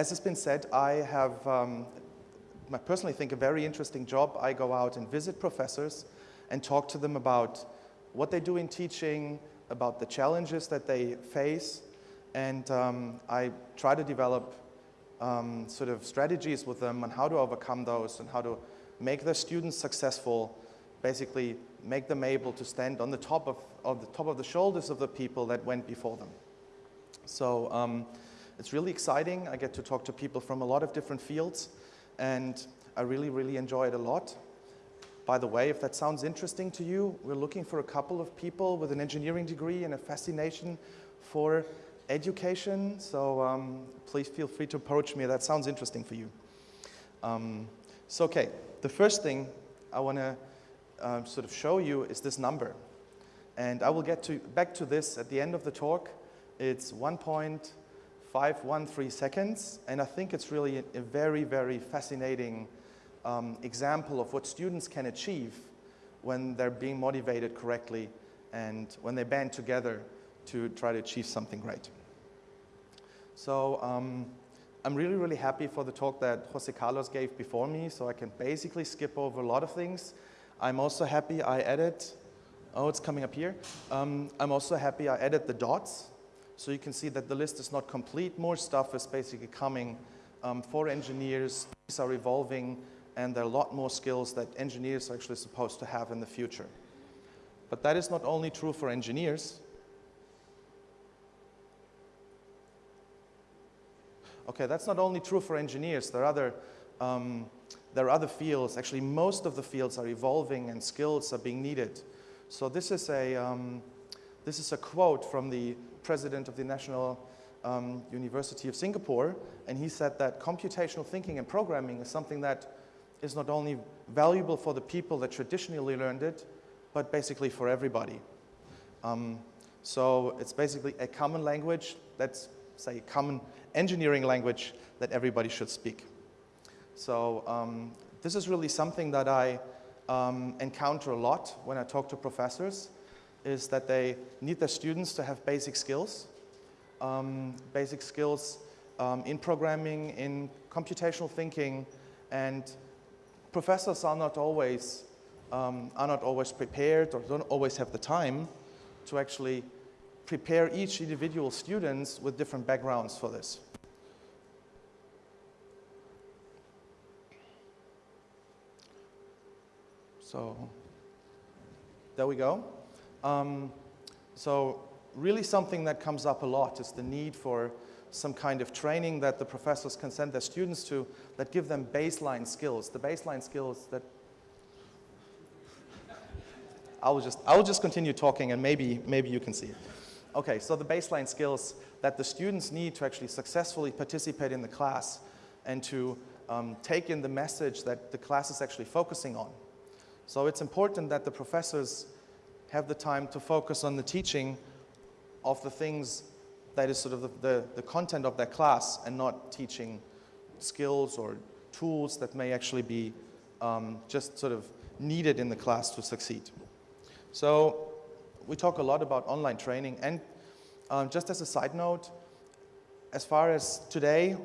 as has been said, I have, um, I personally think, a very interesting job. I go out and visit professors and talk to them about what they do in teaching, about the challenges that they face, and um, I try to develop um, sort of strategies with them on how to overcome those and how to make their students successful, basically make them able to stand on the top of, of the top of the shoulders of the people that went before them. So um, it's really exciting. I get to talk to people from a lot of different fields and I really, really enjoy it a lot. By the way, if that sounds interesting to you, we're looking for a couple of people with an engineering degree and a fascination for education. So um, please feel free to approach me. That sounds interesting for you. Um, so, okay, the first thing I want to uh, sort of show you is this number. And I will get to, back to this at the end of the talk. It's 1.513 seconds, and I think it's really a, a very, very fascinating um, example of what students can achieve when they're being motivated correctly and when they band together to try to achieve something great. So um, I'm really, really happy for the talk that Jose Carlos gave before me, so I can basically skip over a lot of things. I'm also happy I added, oh, it's coming up here. Um, I'm also happy I added the dots, so you can see that the list is not complete. More stuff is basically coming um, for engineers. These are evolving and there are a lot more skills that engineers are actually supposed to have in the future. But that is not only true for engineers. Okay, that's not only true for engineers. There are other, um, there are other fields. Actually, most of the fields are evolving and skills are being needed. So this is a, um, this is a quote from the president of the National um, University of Singapore, and he said that computational thinking and programming is something that is not only valuable for the people that traditionally learned it, but basically for everybody. Um, so it's basically a common language let's say, a common engineering language that everybody should speak. So um, this is really something that I um, encounter a lot when I talk to professors, is that they need their students to have basic skills, um, basic skills um, in programming, in computational thinking, and professors are not always um, are not always prepared or don't always have the time to actually prepare each individual students with different backgrounds for this. So there we go. Um, so really something that comes up a lot is the need for some kind of training that the professors can send their students to that give them baseline skills, the baseline skills that I will just, I will just continue talking and maybe, maybe you can see it. Okay, so the baseline skills that the students need to actually successfully participate in the class and to um, take in the message that the class is actually focusing on. So it's important that the professors have the time to focus on the teaching of the things that is sort of the, the, the content of their class and not teaching skills or tools that may actually be um, just sort of needed in the class to succeed. So we talk a lot about online training and um, just as a side note, as far as today,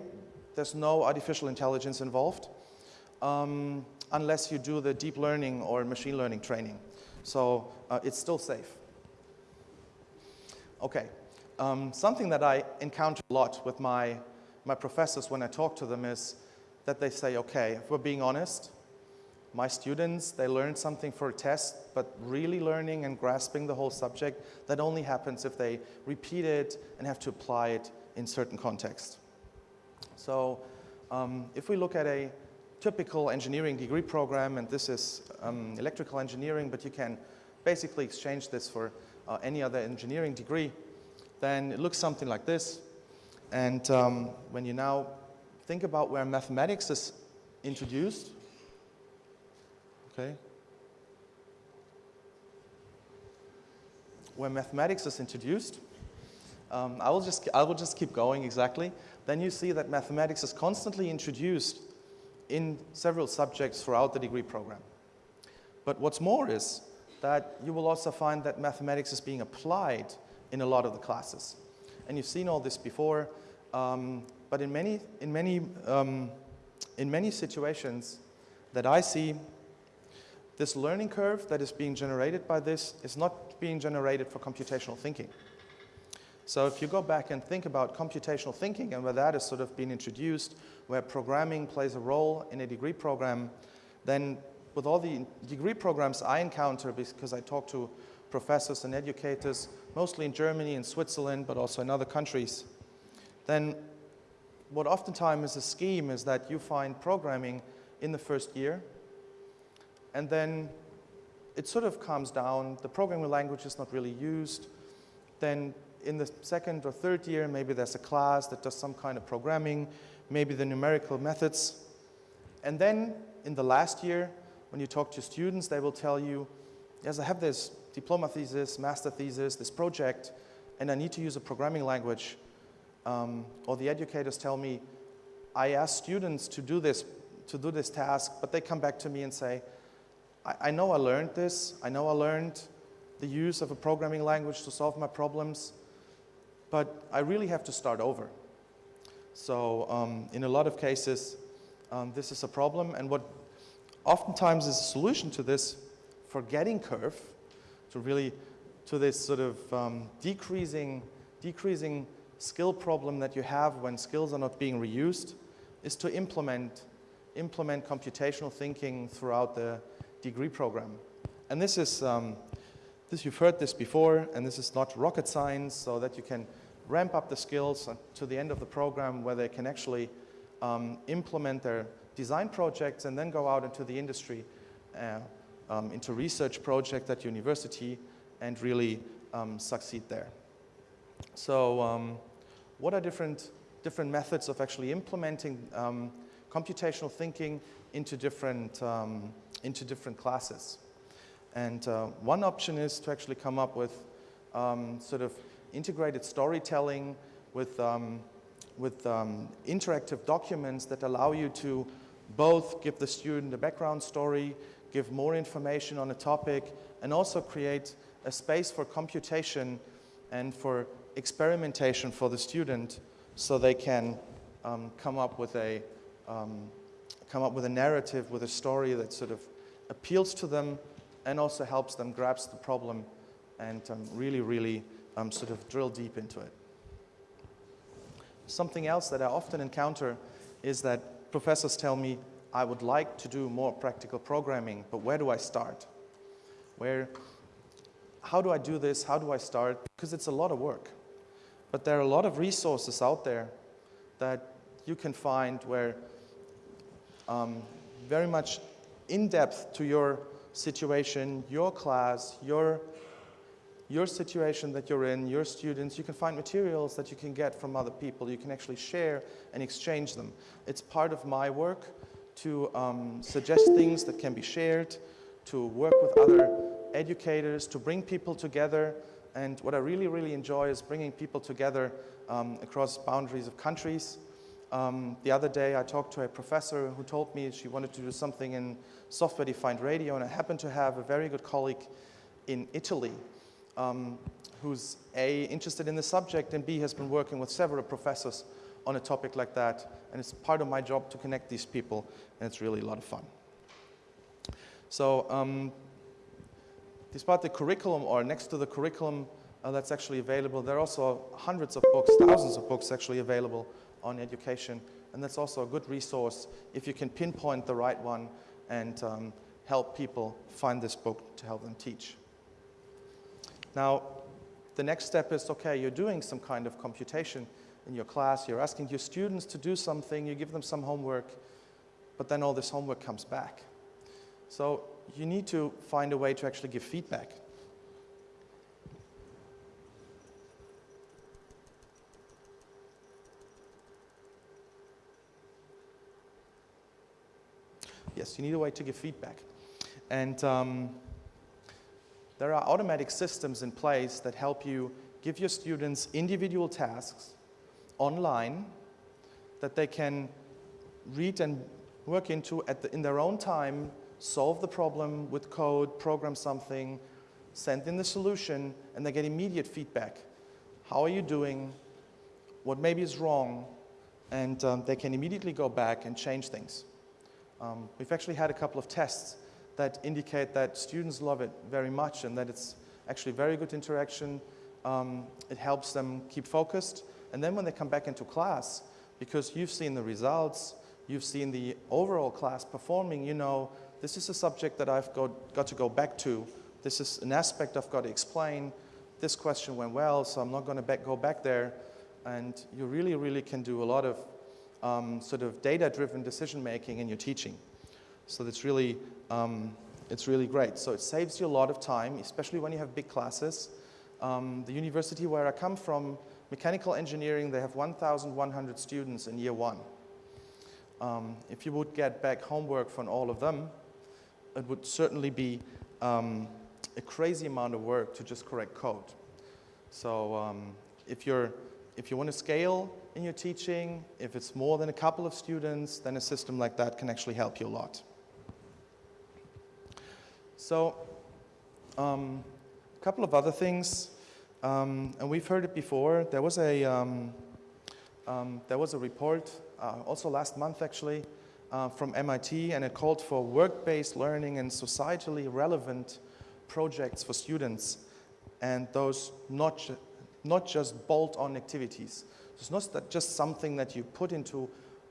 there's no artificial intelligence involved um, unless you do the deep learning or machine learning training. So uh, it's still safe. Okay, um, something that I encounter a lot with my, my professors when I talk to them is that they say, okay, if we're being honest, my students, they learn something for a test, but really learning and grasping the whole subject, that only happens if they repeat it and have to apply it in certain context. So um, if we look at a typical engineering degree program, and this is um, electrical engineering, but you can basically exchange this for uh, any other engineering degree, then it looks something like this. And um, when you now think about where mathematics is introduced, okay, where mathematics is introduced, um, I, will just, I will just keep going exactly. Then you see that mathematics is constantly introduced in several subjects throughout the degree program. But what's more is that you will also find that mathematics is being applied in a lot of the classes. And you've seen all this before, um, But in many, in many, um, in many situations that I see, this learning curve that is being generated by this is not being generated for computational thinking. So if you go back and think about computational thinking and where that has sort of been introduced, where programming plays a role in a degree program, then with all the degree programs I encounter, because I talk to professors and educators, mostly in Germany and Switzerland, but also in other countries, then what oftentimes is a scheme is that you find programming in the first year, and then it sort of calms down, the programming language is not really used, then in the second or third year, maybe there's a class that does some kind of programming, maybe the numerical methods. And then in the last year, when you talk to students, they will tell you, yes, I have this diploma thesis, master thesis, this project, and I need to use a programming language. Um, or the educators tell me, I ask students to do this, to do this task, but they come back to me and say, I, I know I learned this, I know I learned the use of a programming language to solve my problems, but I really have to start over. So um, in a lot of cases, um, this is a problem. And what oftentimes is a solution to this forgetting curve, to really, to this sort of um, decreasing, decreasing skill problem that you have when skills are not being reused, is to implement, implement computational thinking throughout the degree program. And this is, um, this, you've heard this before, and this is not rocket science, so that you can ramp up the skills to the end of the program where they can actually um, implement their design projects and then go out into the industry, uh, um, into research project at university and really um, succeed there. So um, what are different, different methods of actually implementing um, computational thinking into different, um, into different classes? And uh, one option is to actually come up with sort of integrated storytelling with, um, with um, interactive documents that allow you to both give the student a background story, give more information on a topic, and also create a space for computation and for experimentation for the student so they can um, come up with a um, come up with a narrative, with a story that sort of appeals to them and also helps them grasp the problem and um, really, really um, sort of drill deep into it. Something else that I often encounter is that professors tell me, I would like to do more practical programming, but where do I start? Where, how do I do this? How do I start? Because it's a lot of work. But there are a lot of resources out there that you can find where um, very much in depth to your situation, your class, your your situation that you're in, your students, you can find materials that you can get from other people. You can actually share and exchange them. It's part of my work to um, suggest things that can be shared, to work with other educators, to bring people together. And what I really, really enjoy is bringing people together um, across boundaries of countries. Um, the other day I talked to a professor who told me she wanted to do something in software-defined radio, and I happened to have a very good colleague in Italy um, who's A, interested in the subject, and B, has been working with several professors on a topic like that. And it's part of my job to connect these people, and it's really a lot of fun. So um, despite the curriculum, or next to the curriculum uh, that's actually available, there are also hundreds of books, thousands of books actually available on education. And that's also a good resource if you can pinpoint the right one and um, help people find this book to help them teach. Now, the next step is, okay, you're doing some kind of computation in your class, you're asking your students to do something, you give them some homework, but then all this homework comes back. So you need to find a way to actually give feedback. Yes, you need a way to give feedback. And um, there are automatic systems in place that help you give your students individual tasks online that they can read and work into the, in their own time, solve the problem with code, program something, send in the solution, and they get immediate feedback. How are you doing? What maybe is wrong? and um, they can immediately go back and change things. Um, we've actually had a couple of tests that indicate that students love it very much and that it's actually very good interaction. Um, it helps them keep focused. And then when they come back into class, because you've seen the results, you've seen the overall class performing, you know, this is a subject that I've got, got to go back to. This is an aspect I've got to explain. This question went well, so I'm not going to back, go back there. And you really, really can do a lot of um, sort of data-driven decision making in your teaching. So that's really, um, it's really great. So it saves you a lot of time, especially when you have big classes. Um, the university where I come from, mechanical engineering, they have 1,100 students in year one. Um, if you would get back homework from all of them, it would certainly be um, a crazy amount of work to just correct code. So um, if, you're, if you want to scale in your teaching, if it's more than a couple of students, then a system like that can actually help you a lot. So um, a couple of other things, um, and we've heard it before. There was a, um, um there was a report, uh, also last month actually, uh, from MIT, and it called for work-based learning and societally relevant projects for students, and those not, ju not just bolt-on activities. It's not just something that you put into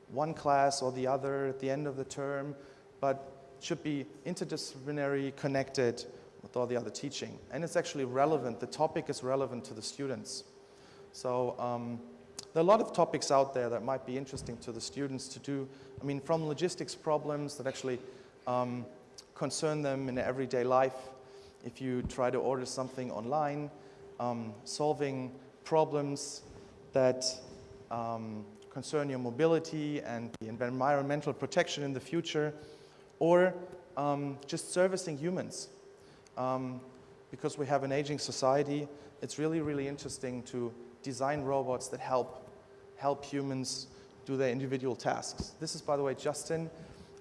one class or the other at the end of the term, but should be interdisciplinary, connected with all the other teaching. And it's actually relevant, the topic is relevant to the students. So um, there are a lot of topics out there that might be interesting to the students to do. I mean, from logistics problems that actually um, concern them in everyday life, if you try to order something online, um, solving problems that um, concern your mobility and the environmental protection in the future, or um, just servicing humans. Um, because we have an aging society, it's really, really interesting to design robots that help, help humans do their individual tasks. This is, by the way, Justin.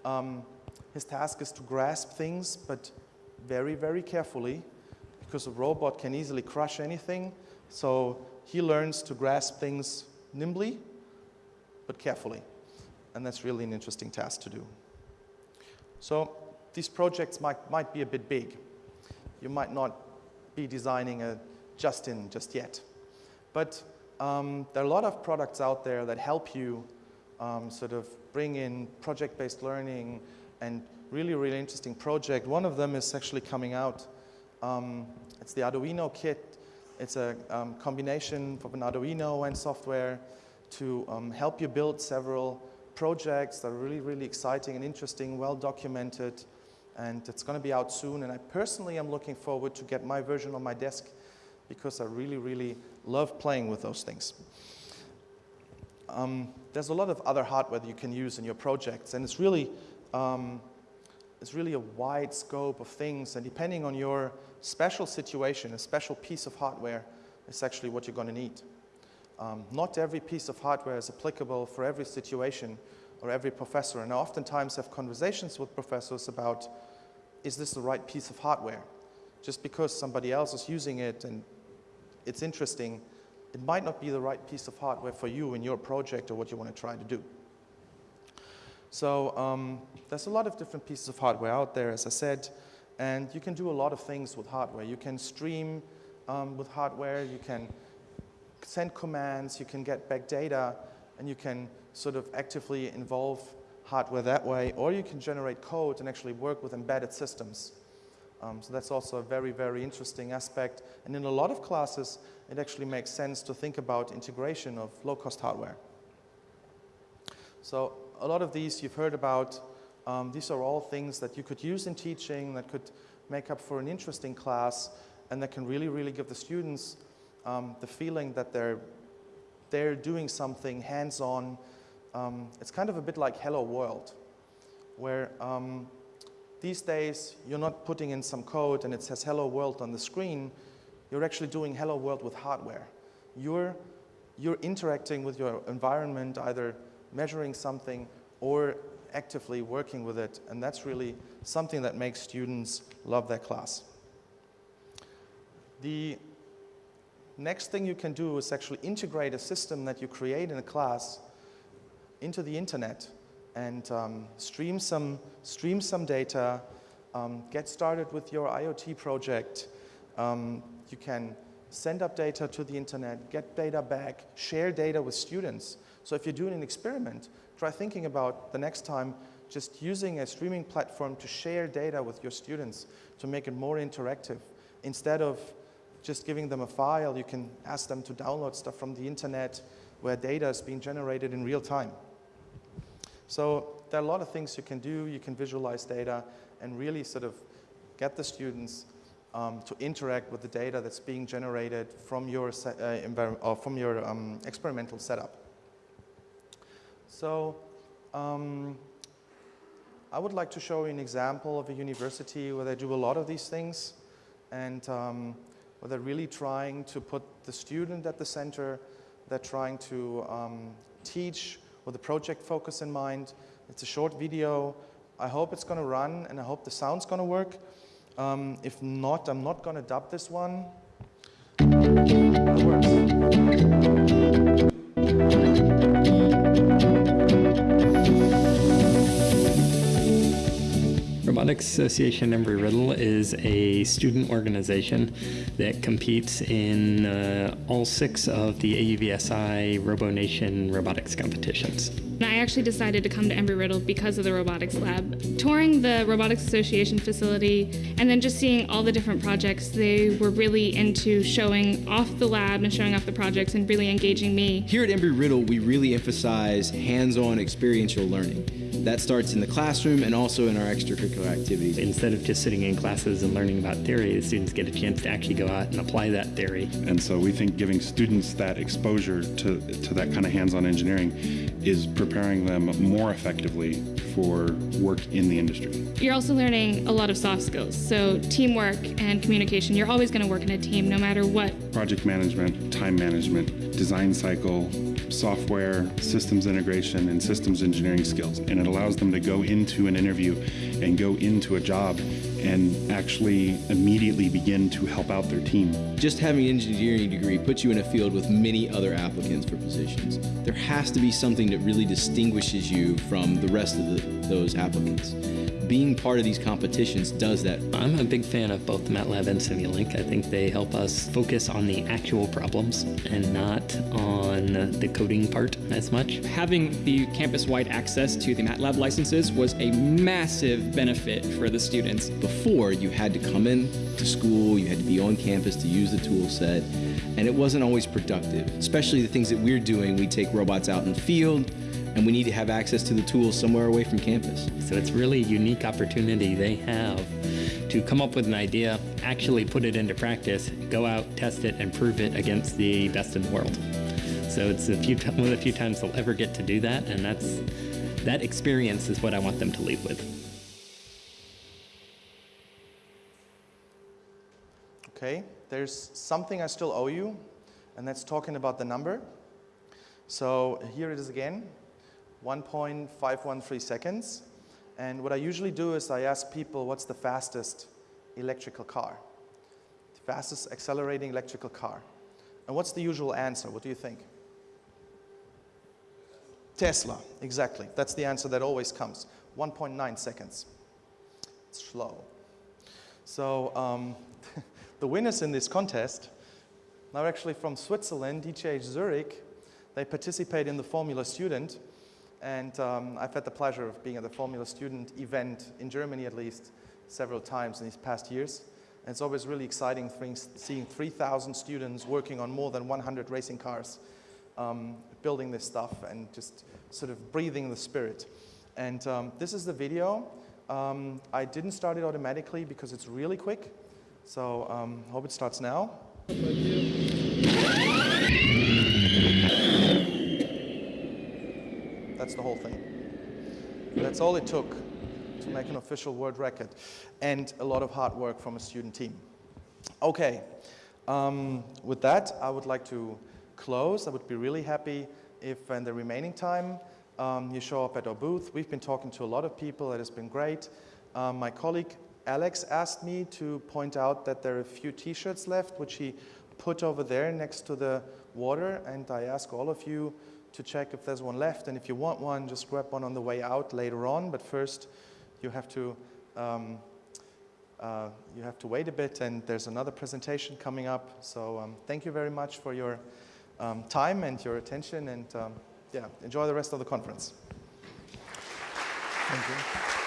Um, his task is to grasp things, but very, very carefully, because a robot can easily crush anything. So he learns to grasp things nimbly, but carefully. And that's really an interesting task to do. So these projects might, might be a bit big. You might not be designing a Justin just yet. But um, there are a lot of products out there that help you um, sort of bring in project-based learning and really, really interesting project. One of them is actually coming out. Um, it's the Arduino kit. It's a um, combination of an Arduino and software to um, help you build several projects that are really, really exciting and interesting, well documented, and it's going to be out soon. And I personally am looking forward to get my version on my desk because I really, really love playing with those things. Um, there's a lot of other hardware that you can use in your projects, and it's really, um, it's really a wide scope of things, and depending on your special situation, a special piece of hardware is actually what you're going to need. Um, not every piece of hardware is applicable for every situation or every professor. And I oftentimes have conversations with professors about, is this the right piece of hardware? Just because somebody else is using it and it's interesting, it might not be the right piece of hardware for you in your project or what you want to try to do. So um, there's a lot of different pieces of hardware out there, as I said, and you can do a lot of things with hardware. You can stream um, with hardware, you can send commands, you can get back data, and you can sort of actively involve hardware that way, or you can generate code and actually work with embedded systems. Um, so that's also a very, very interesting aspect. And in a lot of classes, it actually makes sense to think about integration of low-cost hardware. So a lot of these you've heard about. Um, these are all things that you could use in teaching, that could make up for an interesting class, and that can really, really give the students um, the feeling that they're, they're doing something hands-on. Um, it's kind of a bit like Hello World, where um, these days you're not putting in some code and it says Hello World on the screen. You're actually doing Hello World with hardware. You're, you're interacting with your environment, either measuring something or actively working with it, and that's really something that makes students love their class. The Next thing you can do is actually integrate a system that you create in a class into the internet and um, stream, some, stream some data, um, get started with your IoT project. Um, you can send up data to the internet, get data back, share data with students. So if you're doing an experiment, try thinking about the next time just using a streaming platform to share data with your students to make it more interactive. Instead of just giving them a file, you can ask them to download stuff from the internet where data is being generated in real time. So there are a lot of things you can do. You can visualize data and really sort of get the students um, to interact with the data that's being generated from your, uh, from your um, experimental setup. So um, I would like to show you an example of a university where they do a lot of these things and um, where they're really trying to put the student at the center. They're trying to um, teach with a project focus in mind. It's a short video. I hope it's going to run and I hope the sound's going to work. Um, if not, I'm not going to dub this one. It works. Robotics Association Embry-Riddle is a student organization that competes in uh, all six of the AUVSI RoboNation robotics competitions. I actually decided to come to Embry-Riddle because of the robotics lab. Touring the Robotics Association facility and then just seeing all the different projects, they were really into showing off the lab and showing off the projects and really engaging me. Here at Embry-Riddle, we really emphasize hands-on experiential learning. That starts in the classroom and also in our extracurricular activities. Instead of just sitting in classes and learning about theory, the students get a chance to actually go out and apply that theory. And so we think giving students that exposure to, to that kind of hands-on engineering is preparing them more effectively for work in the industry. You're also learning a lot of soft skills, so teamwork and communication. You're always going to work in a team no matter what. Project management, time management, design cycle, software, systems integration, and systems engineering skills. And it allows them to go into an interview and go into a job and actually immediately begin to help out their team. Just having an engineering degree puts you in a field with many other applicants for positions. There has to be something that really distinguishes you from the rest of the, those applicants being part of these competitions does that. I'm a big fan of both MATLAB and Simulink. I think they help us focus on the actual problems and not on the coding part as much. Having the campus-wide access to the MATLAB licenses was a massive benefit for the students. Before, you had to come in to school, you had to be on campus to use the tool set, and it wasn't always productive. Especially the things that we're doing, we take robots out in the field, and we need to have access to the tools somewhere away from campus. So it's really a unique opportunity they have to come up with an idea, actually put it into practice, go out, test it, and prove it against the best in the world. So it's a few one of the few times they'll ever get to do that, and that's that experience is what I want them to leave with. Okay, there's something I still owe you, and that's talking about the number. So here it is again. 1.513 seconds. And what I usually do is I ask people what's the fastest electrical car? The fastest accelerating electrical car. And what's the usual answer? What do you think? Tesla, exactly. That's the answer that always comes. 1.9 seconds. It's slow. So um, the winners in this contest are actually from Switzerland, ETH Zurich. They participate in the Formula Student and um, I've had the pleasure of being at the Formula Student event in Germany at least several times in these past years. And it's always really exciting seeing 3,000 students working on more than 100 racing cars, um, building this stuff and just sort of breathing the spirit. And um, this is the video. Um, I didn't start it automatically because it's really quick. So um, hope it starts now. That's the whole thing. That's all it took to make an official world record and a lot of hard work from a student team. Okay, um, with that, I would like to close. I would be really happy if in the remaining time um, you show up at our booth. We've been talking to a lot of people. It has been great. Um, my colleague Alex asked me to point out that there are a few t-shirts left, which he put over there next to the water. And I ask all of you to check if there's one left. And if you want one, just grab one on the way out later on. But first, you have to um, uh, you have to wait a bit, and there's another presentation coming up. So um, thank you very much for your um, time and your attention, and um, yeah, enjoy the rest of the conference. Thank you.